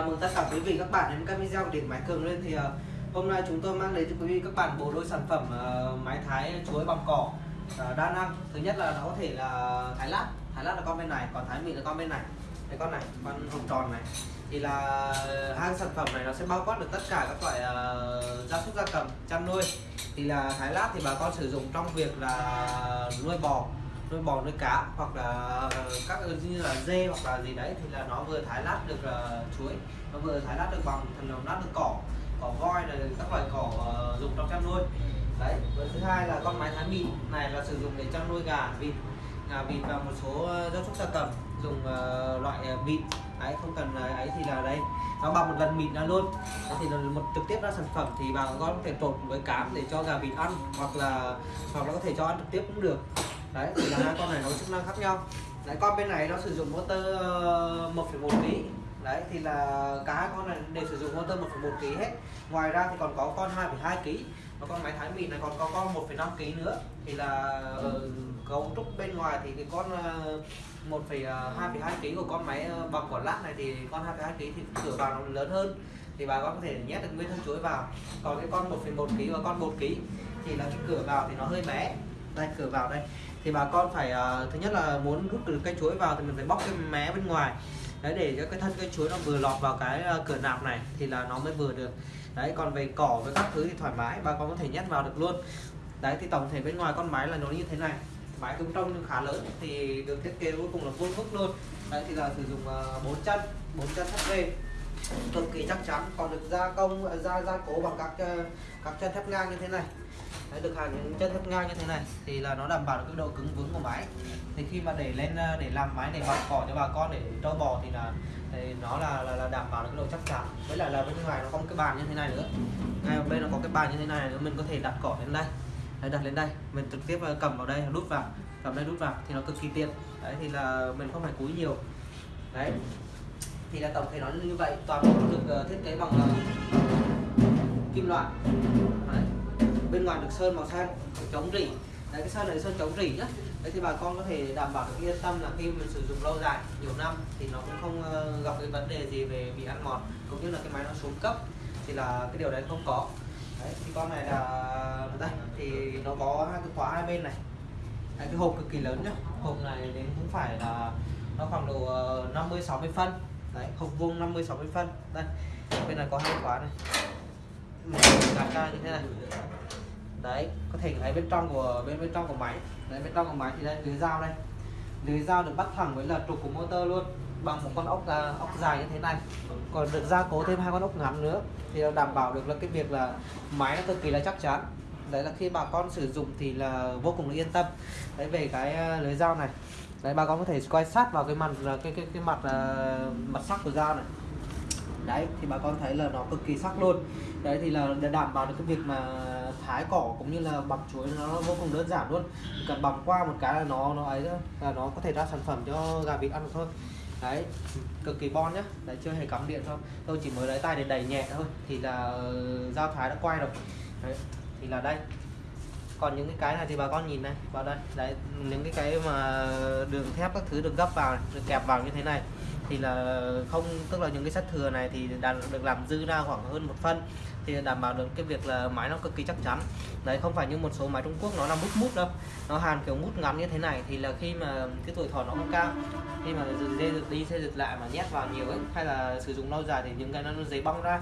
chào mừng tất cả quý vị các bạn đến các video của điện máy cường lên thì uh, hôm nay chúng tôi mang đến cho quý vị các bạn bộ đôi sản phẩm ờ, uh, máy thái chuối bằng cỏ uh, đa năng. Thứ nhất là nó có thể là thái lát. Thái lát là con bên này còn thái mịn là con bên này. Cái con này con hồng tròn này. Thì là hai sản phẩm này nó sẽ bao quát được tất cả các loại gia súc gia cầm chăn nuôi. Thì là thái lát thì bà con sử dụng trong việc là nuôi bò nuôi bò nuôi cá hoặc là ờ, các như là dê hoặc là gì đấy thì là nó vừa thái lát được uh, chuối nó vừa thái lát được bằng thần lát được cỏ cỏ voi là các loại cỏ uh, dùng trong chăn nuôi. Đấy và thứ hai là con máy thái mịn này là sử dụng để chăn nuôi gà vịt. Gà vịt và một số gia súc gia cầm dùng uh, loại vịt đấy không cần ấy thì là đây. Nó bằng một lần mịn ra luôn. Thì là một trực tiếp ra sản phẩm thì bà con có thể trộn với cám để cho gà vịt ăn hoặc là hoặc là có thể cho ăn trực tiếp cũng được đấy thì là hai con này nó chức năng khác nhau. Đấy con bên này nó sử dụng motor ờ, 1,1 lý đấy thì là cả hai con này đều sử dụng motor 1,1 kg hết. Ngoài ra thì còn có con 2,2 kg và con máy thái mịn này còn có con 1,5 kg nữa. Thì là ờ, cấu trúc bên ngoài thì cái con ờ, 1,2,2 kg của con máy bằng quả lát này thì con 2,2 kg thì cửa vào nó lớn hơn. Thì bà con có thể nhét được nguyên thân chuối vào. Còn cái con 1,1 kg và con 1 kg thì là cái cửa vào thì nó hơi bé. Đây cửa vào đây thì bà con phải uh, thứ nhất là muốn rút được cây chuối vào thì mình phải bóc cái mé bên ngoài. Đấy để cho cái thân cây chuối nó vừa lọt vào cái uh, cửa nạp này thì là nó mới vừa được. Đấy còn về cỏ với các thứ thì thoải mái bà con có thể nhét vào được luôn. Đấy thì tổng thể bên ngoài con máy là nó như thế này. Máy cũng trông khá lớn thì được thiết kế cuối cùng là vuông vức luôn. Đấy thì là sử dụng à, uh, 4 chân 4 chân HP cực kỳ chắc chắn còn được gia công gia gia cố bằng các ờ, các chân thép ngang như thế này. Đấy, được hàng những chân thép ngang như thế này thì là nó đảm bảo được cái độ cứng vững của máy. Thì khi mà để lên ờ, để làm máy để bọc cỏ cho bà con để trâu bò thì là thì nó là, là, là đảm bảo được cái độ chắc chắn. Với lại là bên ngoài nó có một cái bàn như thế này nữa. Ngay bên nó có cái bàn như thế này nữa mình có thể đặt cỏ lên đây. Đấy, đặt lên đây. Mình trực tiếp ờ, cầm vào đây đút vào. Cầm đây đút vào thì nó cực kỳ tiện. Đấy thì là mình không phải cúi nhiều. Đấy thì là tổng thể nó như vậy toàn bộ được ờ, thiết kế bằng ờ, kim loại. Đấy. Bên ngoài được sơn màu xanh chống rỉ. Đấy cái sơn này sơn chống rỉ nhá. Đấy thì bà con có thể đảm bảo được yên tâm là khi mình sử dụng lâu dài nhiều năm thì nó cũng không ờ, gặp cái vấn đề gì về bị ăn mòn cũng như là cái máy nó xuống cấp thì là cái điều đấy không có. Đấy thì con này là đây thì nó có hai cái khóa hai bên này. Đấy, cái hộp cực kỳ lớn nhá. Hộp này đến cũng phải là nó khoảng độ 50 60 phân đấy hộp vuông 50 60 phân. Đây bên này có hai khóa này. Một ra như thế này. Đấy có thể thấy bên trong của bên bên trong của máy. Đấy bên trong của máy thì đây lưới dao đây. Lưới dao được bắt thẳng với là trục của motor luôn bằng một con ốc à, ốc dài như thế này. Còn được gia cố thêm hai con ốc ngắn nữa thì đảm bảo được là cái việc là máy nó cực kỳ là chắc chắn. Đấy là khi bà con sử dụng thì là vô cùng là yên tâm. Đấy về cái à, lưới dao này đấy bà con có thể quay sát vào cái mặt ờ, cái cái cái mặt uh, mặt sắc của dao này. Đấy thì bà con thấy là nó cực kỳ sắc luôn. Đấy thì là để đảm bảo được cái việc mà thái cỏ cũng như là bằm chuối nó vô cùng đơn giản luôn. Chỉ cần bằm qua một cái là nó nó ấy là nó có thể ra sản phẩm cho gà vịt ăn thôi. Đấy cực kỳ bon nhá. Đấy chưa hề cắm điện thôi. Tôi chỉ mới lấy tay để đẩy nhẹ thôi. Thì là ờ, dao thái đã quay rồi. Đấy thì là đây còn những cái cái này thì bà con nhìn này vào đây, đấy, những cái cái mà đường thép các thứ được gấp vào được kẹp vào như thế này, thì là không, tức là những cái sắt thừa này thì được làm dư ra khoảng hơn một phân, thì đảm bảo được cái việc là máy nó cực kỳ chắc chắn. Đấy, không phải như một số máy Trung Quốc nó là mút mút đâu, nó hàn kiểu mút ngắn như thế này, thì là khi mà cái tuổi thọ nó không cao, khi mà dê giật đi xây dựng lại mà nhét vào nhiều ấy, hay là sử dụng lâu dài thì những cái nó giấy bong ra.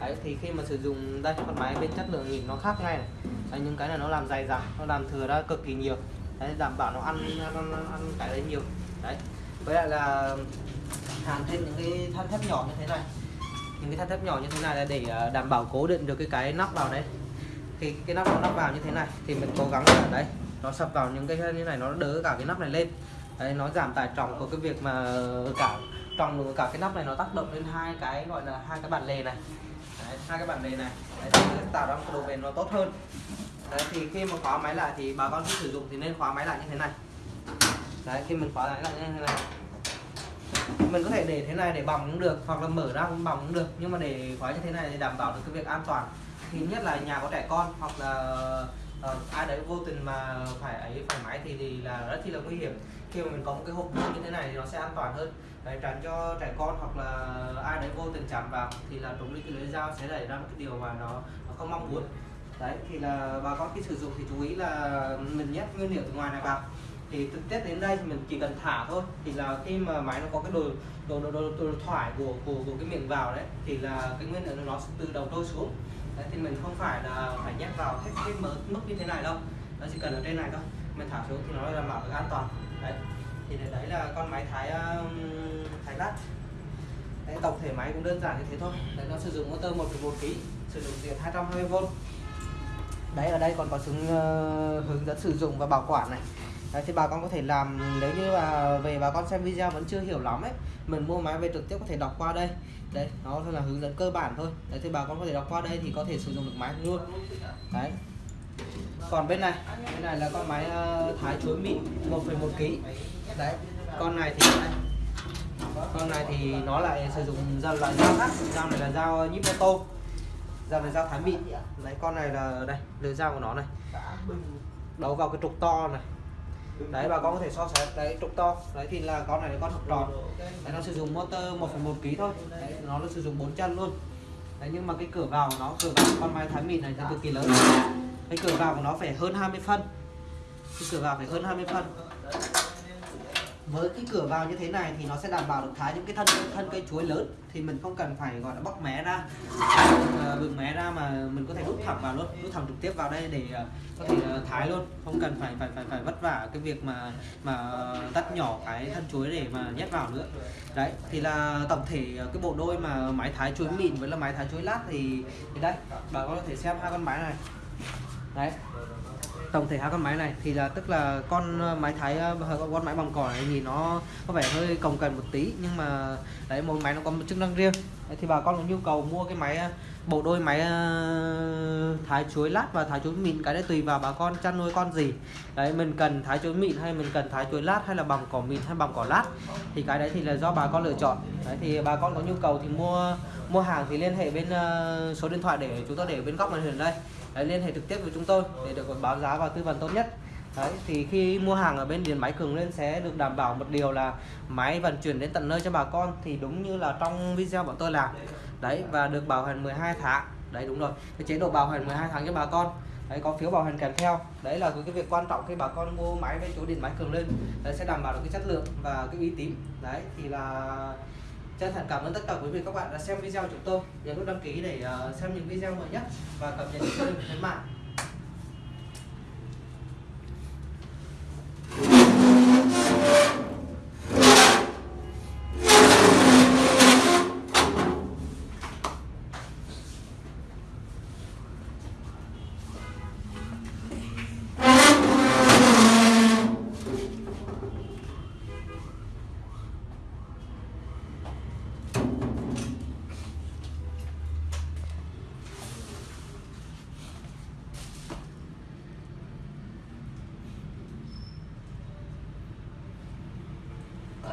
Đấy, thì khi mà sử dụng đây, con máy bên chất lượng nhìn nó khác ngay này đấy, những cái này nó làm dày dặn nó làm thừa ra cực kỳ nhiều. Đấy đảm bảo nó ăn ăn, ăn cái đấy nhiều. Đấy. Với lại là hàn thêm những cái than thép nhỏ như thế này. Những cái than thép nhỏ như thế này là để à, đảm bảo cố định được cái cái nắp vào đấy. khi cái nắp nó nắp vào như thế này thì mình cố gắng là đấy nó sập vào những cái như này nó đỡ cả cái nắp này lên. Đấy nó giảm tải trọng của cái việc mà cả trọng cả cái nắp này nó tác động lên hai cái gọi là hai cái bản lề này. Đấy, hai cái bản lề này. Đấy, tạo ra một cái độ bền nó tốt hơn đấy, thì khi mà khóa máy lại thì bà con khi sử dụng thì nên khóa máy lại như thế này. Đấy khi mình khóa lại lại như thế này. Mình có thể để thế này để bỏng cũng được hoặc là mở ra cũng bỏng cũng được. Nhưng mà để khóa như thế này thì đảm bảo được cái việc an toàn. Thì nhất là nhà có trẻ con hoặc là uh, ai đấy vô tình mà phải ấy phải máy thì thì là rất chi là nguy hiểm. Khi mà mình có một cái hộp như thế này thì nó sẽ an toàn hơn. Đấy, tránh cho trẻ con hoặc là ai đấy vô tình chạm vào thì là trúng đi cái lưỡi dao sẽ đẩy ra một cái điều mà nó, nó không mong muốn đấy thì là bà con khi sử dụng thì chú ý là mình nhét nguyên liệu từ ngoài này vào. Thì thực tế đến đây thì mình chỉ cần thả thôi. Thì là khi mà máy nó có cái đồ đồ đồ, đồ, đồ thoải của, của của cái miệng vào đấy thì là cái nguyên liệu nó sẽ tự đầu trôi xuống. Đấy, thì mình không phải là phải nhét vào hết cái mức mức như thế này đâu. Nó chỉ cần ở trên này thôi. Mình thả xuống thì nó đảm bảo được an toàn. Đấy thì đấy là con máy thái um, thái lát đấy, tổng thể máy cũng đơn giản như thế thôi. Đấy, nó sử dụng motor 1,1 kg sử dụng điện 220V đấy ở đây còn có xuống uh, ờ, hướng dẫn sử dụng và bảo quản này. Đấy, thì bà con có thể làm nếu như mà về bà con xem video vẫn chưa hiểu lắm ấy mình mua máy về trực tiếp có thể đọc qua đây. Đây nó là hướng dẫn cơ bản thôi. Đấy thì bà con có thể đọc qua đây thì có thể sử dụng được máy luôn. Đấy. Còn bên này bên này là con máy uh, thái chuối mịn 1,1 kg đấy con này thì đây. con này thì nó lại sử dụng dao loại dao khác. Dao này là dao nhíp ô tô dao này dao thái mịn đấy con này là đây lưỡi dao của nó này. Đấu vào cái trục to này. Đấy bà con có thể so sánh đấy trục to. Đấy thì là con này là con trục tròn đấy, nó sử dụng motor 1,1 kg thôi. Đấy, nó là sử dụng bốn chân luôn. Đấy, nhưng mà cái cửa vào của nó cửa vào con máy thái mịn này thì cực kỳ lớn. Cái cửa vào của nó phải hơn 20 phân. Cái cửa vào phải hơn 20 phân với cái cửa vào như thế này thì nó sẽ đảm bảo được thái những cái thân thân cây chuối lớn. Thì mình không cần phải gọi là bóc mé ra. Ờ, Bừng mé ra mà mình có thể đút thẳng vào luôn đút thẳng trực tiếp vào đây để ờ, có thể ờ, thái luôn. Không cần phải phải phải phải vất vả cái việc mà mà tắt nhỏ cái thân chuối để mà nhét vào nữa. Đấy thì là tổng thể cái bộ đôi mà máy thái chuối mịn với là máy thái chuối lát thì, thì đây bà có thể xem hai con máy này. Đấy tổng thể hai con máy này thì là tức là con ờ, máy thái ờ, con, máy bằng cỏ này nhìn nó có vẻ hơi cồng kềnh một tí nhưng mà đấy mỗi máy nó có một chức năng riêng. Đấy, thì bà con có nhu cầu mua cái máy ờ, bộ đôi máy thái chuối lát và thái chuối mịn cái đấy tùy vào bà con chăn nuôi con gì. Đấy mình cần thái chuối mịn hay mình cần thái chuối lát hay là bằng cỏ mịn hay bằng cỏ lát thì cái đấy thì là do bà con lựa chọn. Đấy thì bà con có nhu cầu thì mua mua hàng thì liên hệ bên số điện thoại để chúng tôi để bên góc màn hình đây đấy, liên hệ trực tiếp với chúng tôi để được báo giá và tư vấn tốt nhất. Đấy, thì khi mua hàng ở bên điện máy cường lên sẽ được đảm bảo một điều là máy vận chuyển đến tận nơi cho bà con thì đúng như là trong video bọn tôi làm. Đấy và được bảo hành 12 tháng. Đấy đúng rồi. Cái chế độ bảo hành 12 tháng cho bà con. Đấy có phiếu bảo hành kèm theo. Đấy là cái việc quan trọng khi bà con mua máy bên chỗ điện máy cường lên. Đấy sẽ đảm bảo được cái chất lượng và cái uy tín. Đấy thì là chân thành cảm ơn tất cả quý vị các bạn đã xem video của chúng tôi. Nhấn nút đăng ký để ờ, xem những video mới nhất và cập nhật những kênh khuyến mại